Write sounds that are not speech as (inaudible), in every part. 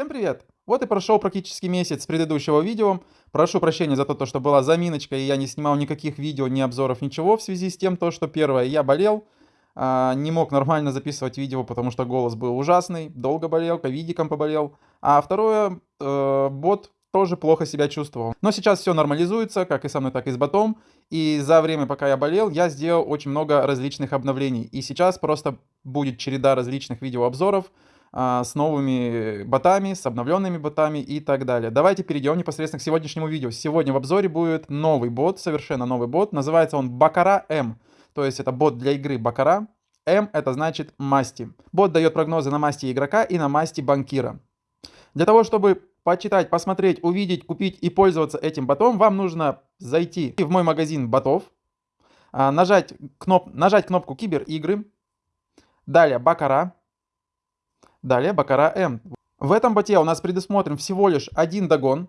Всем привет! Вот и прошел практически месяц с предыдущего видео. Прошу прощения за то, что была заминочка, и я не снимал никаких видео, ни обзоров, ничего, в связи с тем, то, что первое, я болел, а, не мог нормально записывать видео, потому что голос был ужасный, долго болел, ковидиком поболел. А второе, э, бот тоже плохо себя чувствовал. Но сейчас все нормализуется, как и со мной, так и с ботом. И за время, пока я болел, я сделал очень много различных обновлений. И сейчас просто будет череда различных видеообзоров, а, с новыми ботами, с обновленными ботами и так далее. Давайте перейдем непосредственно к сегодняшнему видео. Сегодня в обзоре будет новый бот, совершенно новый бот. Называется он Бакара М. То есть это бот для игры Бакара. М это значит масти. Бот дает прогнозы на масти игрока и на масти банкира. Для того, чтобы почитать, посмотреть, увидеть, купить и пользоваться этим ботом, вам нужно зайти в мой магазин ботов, а, нажать, кноп, нажать кнопку Кибер игры, далее Бакара, Далее Бакара М. В этом боте у нас предусмотрен всего лишь один догон.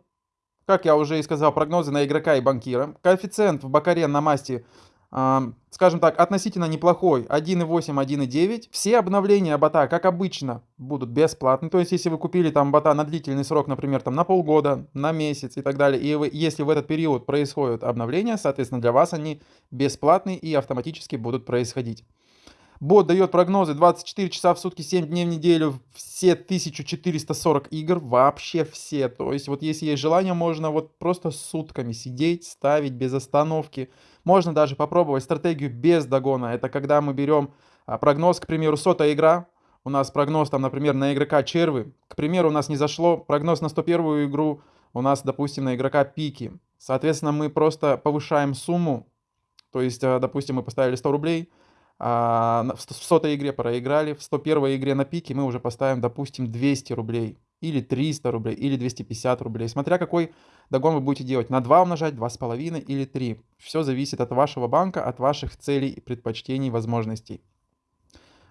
Как я уже и сказал, прогнозы на игрока и банкира. Коэффициент в Бакаре на масти, э, скажем так, относительно неплохой. 1.8, 1.9. Все обновления бота, как обычно, будут бесплатны. То есть, если вы купили там бота на длительный срок, например, там на полгода, на месяц и так далее, и вы, если в этот период происходят обновления, соответственно, для вас они бесплатные и автоматически будут происходить. Бот дает прогнозы 24 часа в сутки, 7 дней в неделю, все 1440 игр, вообще все. То есть вот если есть желание, можно вот просто сутками сидеть, ставить без остановки. Можно даже попробовать стратегию без догона. Это когда мы берем а, прогноз, к примеру, сотая игра. У нас прогноз там, например, на игрока червы. К примеру, у нас не зашло прогноз на 101 игру. У нас, допустим, на игрока пики. Соответственно, мы просто повышаем сумму. То есть, а, допустим, мы поставили 100 рублей в сотой игре проиграли, в 101 игре на пике мы уже поставим, допустим, 200 рублей, или 300 рублей, или 250 рублей, смотря какой догон вы будете делать, на 2 умножать, 2,5 или 3. Все зависит от вашего банка, от ваших целей, предпочтений, возможностей.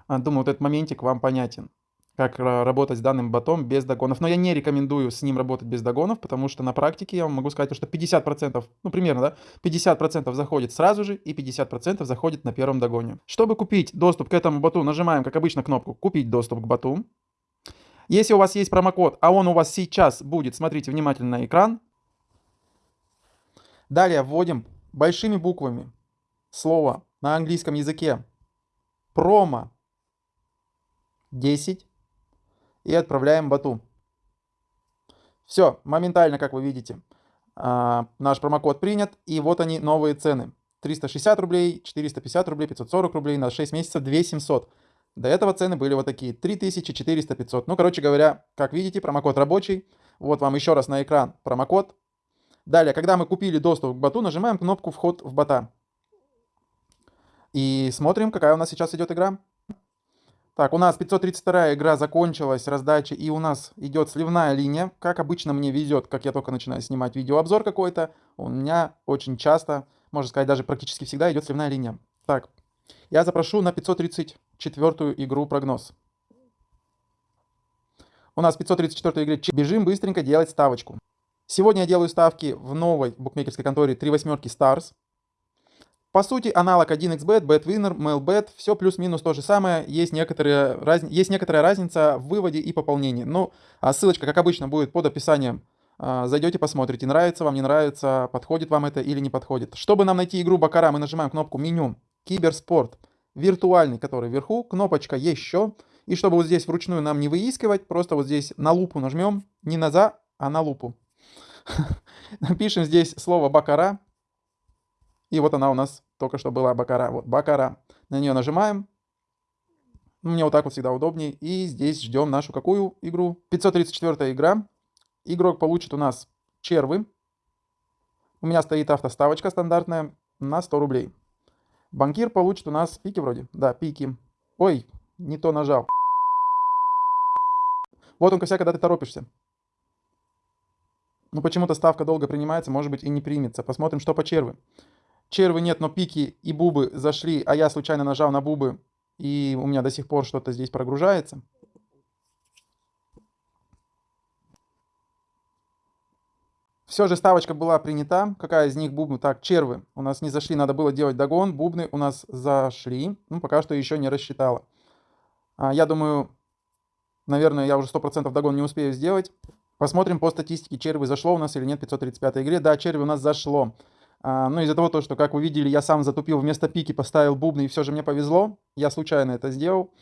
А, думаю, вот этот моментик вам понятен как работать с данным ботом без догонов. Но я не рекомендую с ним работать без догонов, потому что на практике я вам могу сказать, что 50%, ну примерно, да, 50% заходит сразу же и 50% заходит на первом догоне. Чтобы купить доступ к этому боту, нажимаем, как обычно, кнопку «Купить доступ к боту». Если у вас есть промокод, а он у вас сейчас будет, смотрите внимательно на экран. Далее вводим большими буквами слово на английском языке промо 10 и отправляем боту. Все, моментально, как вы видите, а, наш промокод принят, и вот они новые цены. 360 рублей, 450 рублей, 540 рублей, на 6 месяцев 2700. До этого цены были вот такие, 3000, 400, 500. Ну, короче говоря, как видите, промокод рабочий. Вот вам еще раз на экран промокод. Далее, когда мы купили доступ к боту, нажимаем кнопку «Вход в бота». И смотрим, какая у нас сейчас идет игра. Так, у нас 532 игра закончилась, раздача, и у нас идет сливная линия. Как обычно мне везет, как я только начинаю снимать видеообзор какой-то, у меня очень часто, можно сказать, даже практически всегда идет сливная линия. Так, я запрошу на 534 игру прогноз. У нас 534 игре бежим быстренько делать ставочку. Сегодня я делаю ставки в новой букмекерской конторе 3 восьмерки Stars. По сути, аналог 1xbet, betwinner, mailbet, все плюс-минус то же самое, есть, некоторые, раз... есть некоторая разница в выводе и пополнении. Ну, а ссылочка, как обычно, будет под описанием. А, зайдете, посмотрите, нравится вам, не нравится, подходит вам это или не подходит. Чтобы нам найти игру Бакара, мы нажимаем кнопку меню, киберспорт, виртуальный, который вверху, кнопочка еще. И чтобы вот здесь вручную нам не выискивать, просто вот здесь на лупу нажмем, не на за, а на лупу. (laughs) Напишем здесь слово Бакара, и вот она у нас только что была Бакара. Вот Бакара. На нее нажимаем. Мне вот так вот всегда удобнее. И здесь ждем нашу какую игру? 534 игра. Игрок получит у нас червы. У меня стоит автоставочка стандартная на 100 рублей. Банкир получит у нас пики вроде. Да, пики. Ой, не то нажал. Вот он, косяк, когда ты торопишься. Ну, почему-то ставка долго принимается, может быть, и не примется. Посмотрим, что по червы. Червы нет, но пики и бубы зашли, а я случайно нажал на бубы, и у меня до сих пор что-то здесь прогружается. Все же ставочка была принята. Какая из них бубны? Так, червы у нас не зашли, надо было делать догон. Бубны у нас зашли. Ну, пока что еще не рассчитала. А, я думаю, Наверное, я уже 100% догон не успею сделать. Посмотрим по статистике, черви зашло у нас или нет в 535 игре. Да, черви у нас зашло. А, но из-за того, что, как вы видели, я сам затупил вместо пики, поставил бубны, и все же мне повезло. Я случайно это сделал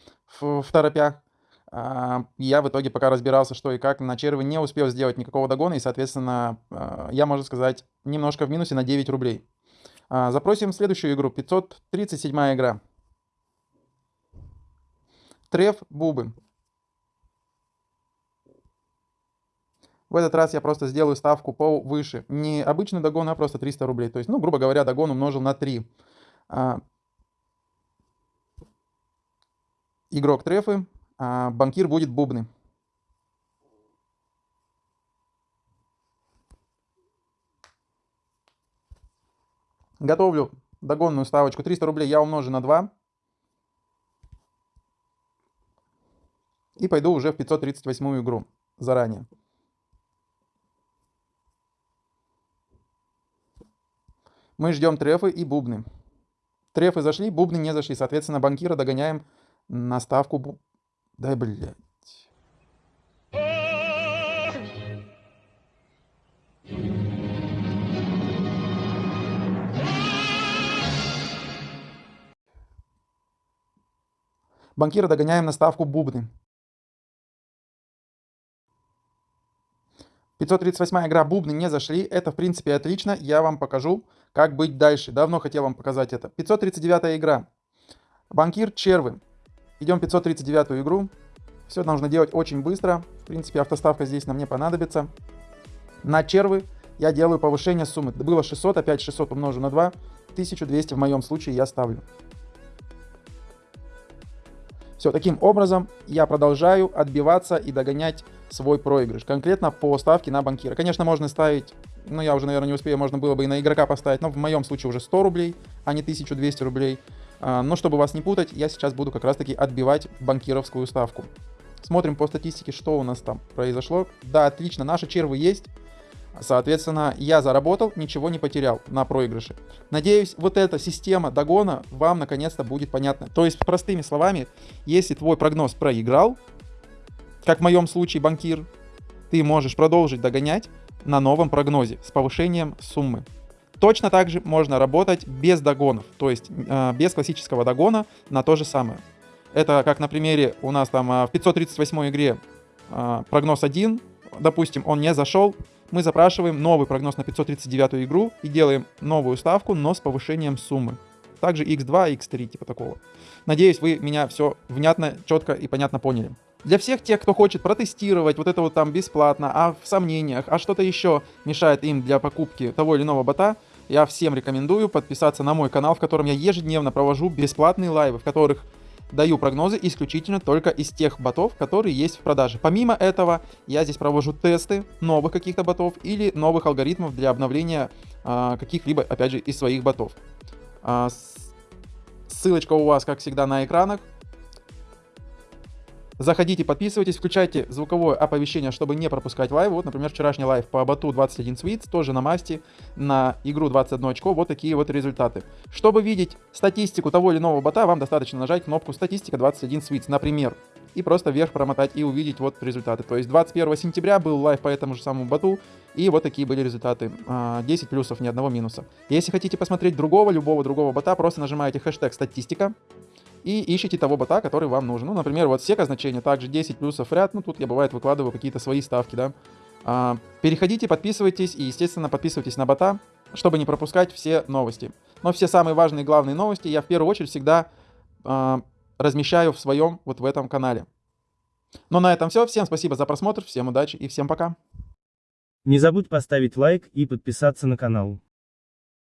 в, в торопях. А, я в итоге, пока разбирался, что и как, на черви не успел сделать никакого догона, и, соответственно, а, я, можно сказать, немножко в минусе на 9 рублей. Запросим следующую игру, 537 игра. Треф Бубы. В этот раз я просто сделаю ставку повыше. Не обычный догон, а просто 300 рублей. То есть, ну, грубо говоря, догон умножил на 3. А, игрок трефы, а банкир будет бубны. Готовлю догонную ставочку. 300 рублей я умножу на 2. И пойду уже в 538 игру заранее. Мы ждем трефы и бубны. Трефы зашли, бубны не зашли. Соответственно, банкира догоняем на ставку... Бу... Дай, блядь. Банкира догоняем на ставку бубны. 538 игра бубны не зашли. Это, в принципе, отлично. Я вам покажу, как быть дальше. Давно хотел вам показать это. 539 игра. Банкир червы. Идем 539 игру. Все нужно делать очень быстро. В принципе, автоставка здесь нам не понадобится. На червы я делаю повышение суммы. Было 600, опять 600 умножу на 2. 1200 в моем случае я ставлю. Все, таким образом я продолжаю отбиваться и догонять свой проигрыш. Конкретно по ставке на банкира. Конечно, можно ставить, ну я уже, наверное, не успею, можно было бы и на игрока поставить, но в моем случае уже 100 рублей, а не 1200 рублей. А, но чтобы вас не путать, я сейчас буду как раз-таки отбивать банкировскую ставку. Смотрим по статистике, что у нас там произошло. Да, отлично, наши червы есть. Соответственно, я заработал, ничего не потерял на проигрыше. Надеюсь, вот эта система догона вам наконец-то будет понятна. То есть, простыми словами, если твой прогноз проиграл, как в моем случае банкир, ты можешь продолжить догонять на новом прогнозе с повышением суммы. Точно так же можно работать без догонов, то есть э, без классического догона на то же самое. Это как на примере у нас там э, в 538 игре э, прогноз 1, допустим, он не зашел, мы запрашиваем новый прогноз на 539 игру и делаем новую ставку, но с повышением суммы. Также x2, x3, типа такого. Надеюсь, вы меня все внятно, четко и понятно поняли. Для всех тех, кто хочет протестировать вот это вот там бесплатно, а в сомнениях, а что-то еще мешает им для покупки того или иного бота, я всем рекомендую подписаться на мой канал, в котором я ежедневно провожу бесплатные лайвы, в которых даю прогнозы исключительно только из тех ботов, которые есть в продаже. Помимо этого, я здесь провожу тесты новых каких-то ботов или новых алгоритмов для обновления а, каких-либо, опять же, из своих ботов. А, ссылочка у вас, как всегда, на экранах. Заходите, подписывайтесь, включайте звуковое оповещение, чтобы не пропускать лайв. Вот, например, вчерашний лайв по боту 21 Suits, тоже на масти, на игру 21 очко. Вот такие вот результаты. Чтобы видеть статистику того или иного бота, вам достаточно нажать кнопку «Статистика 21 Suits», например. И просто вверх промотать и увидеть вот результаты. То есть 21 сентября был лайв по этому же самому боту, и вот такие были результаты. 10 а, плюсов, ни одного минуса. Если хотите посмотреть другого, любого другого бота, просто нажимаете хэштег «Статистика», и ищите того бота, который вам нужен. Ну, например, вот сека значение, также 10 плюсов ряд, ну, тут я бывает выкладываю какие-то свои ставки, да. А, переходите, подписывайтесь и, естественно, подписывайтесь на бота, чтобы не пропускать все новости. Но все самые важные главные новости я в первую очередь всегда а, размещаю в своем, вот в этом канале. Но на этом все. Всем спасибо за просмотр, всем удачи и всем пока. Не забудь поставить лайк и подписаться на канал.